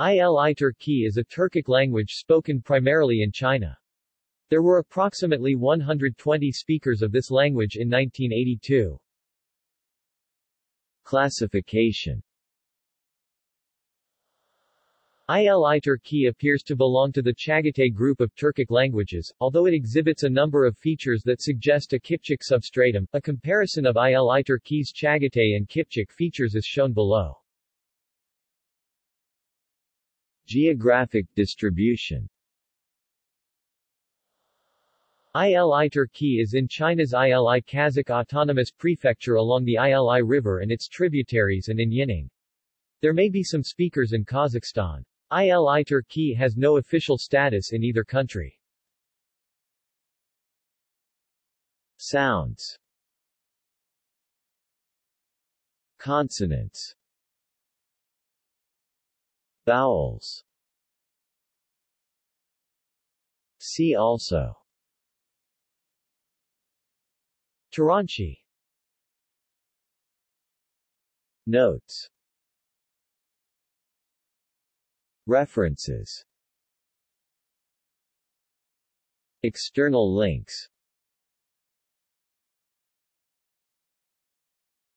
Ili Turki is a Turkic language spoken primarily in China. There were approximately 120 speakers of this language in 1982. Classification Ili Turki appears to belong to the Chagatai group of Turkic languages, although it exhibits a number of features that suggest a Kipchak substratum. A comparison of Ili Turki's Chagatai and Kipchak features is shown below. Geographic distribution Ili Turki is in China's Ili Kazakh Autonomous Prefecture along the Ili River and its tributaries and in Yining. There may be some speakers in Kazakhstan. Ili Turki has no official status in either country. Sounds Consonants Vowels. See also. Taranchi. Notes. References. External links